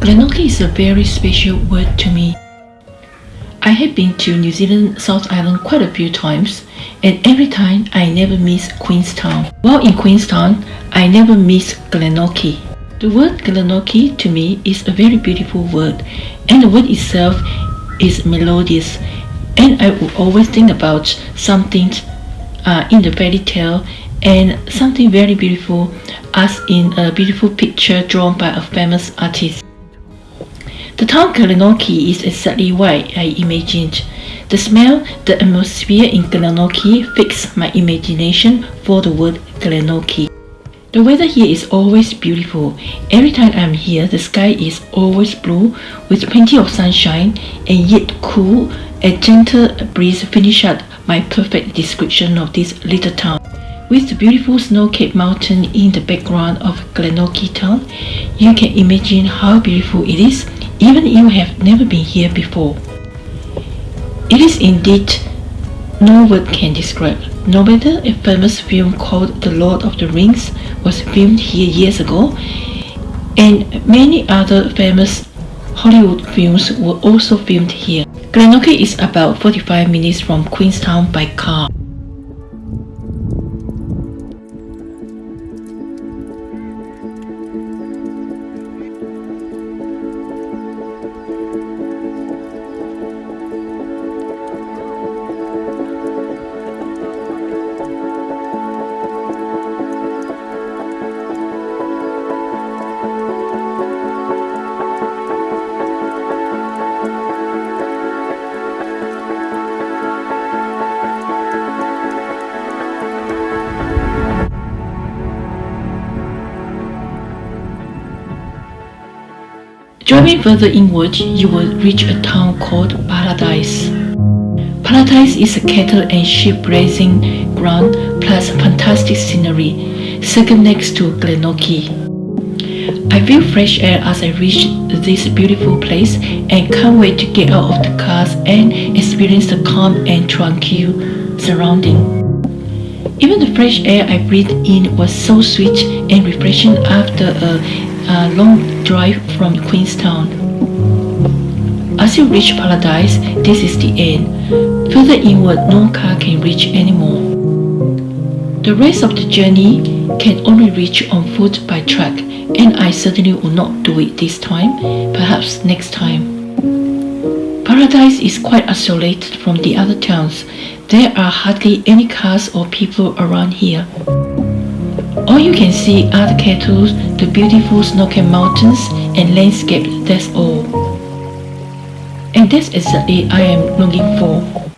Glenorchy is a very special word to me. I have been to New Zealand South Island quite a few times and every time I never miss Queenstown. While in Queenstown, I never miss Glenorchy. The word Glenorchy to me is a very beautiful word and the word itself is melodious and I will always think about something uh, in the fairy tale and something very beautiful as in a beautiful picture drawn by a famous artist. The town Glenorchy is exactly what I imagined. The smell, the atmosphere in Glenorchy fixed my imagination for the word Glenorchy. The weather here is always beautiful. Every time I'm here, the sky is always blue with plenty of sunshine and yet cool. A gentle breeze finish up my perfect description of this little town. With the beautiful snow-capped mountain in the background of Glenorchy town, you can imagine how beautiful it is even you have never been here before. It is indeed no word can describe. No matter a famous film called The Lord of the Rings was filmed here years ago, and many other famous Hollywood films were also filmed here. Glenorchy is about 45 minutes from Queenstown by car. Driving further inward, you will reach a town called Paradise. Paradise is a cattle and sheep raising ground plus fantastic scenery, second next to Glenorchy. I feel fresh air as I reach this beautiful place and can't wait to get out of the cars and experience the calm and tranquil surrounding. Even the fresh air I breathed in was so sweet and refreshing after a a long drive from Queenstown. As you reach Paradise, this is the end. Further inward, no car can reach anymore. The rest of the journey can only reach on foot by track and I certainly will not do it this time, perhaps next time. Paradise is quite isolated from the other towns. There are hardly any cars or people around here. All you can see are the cattle, the beautiful snow-capped mountains and landscape, that's all. And this that's exactly I am looking for.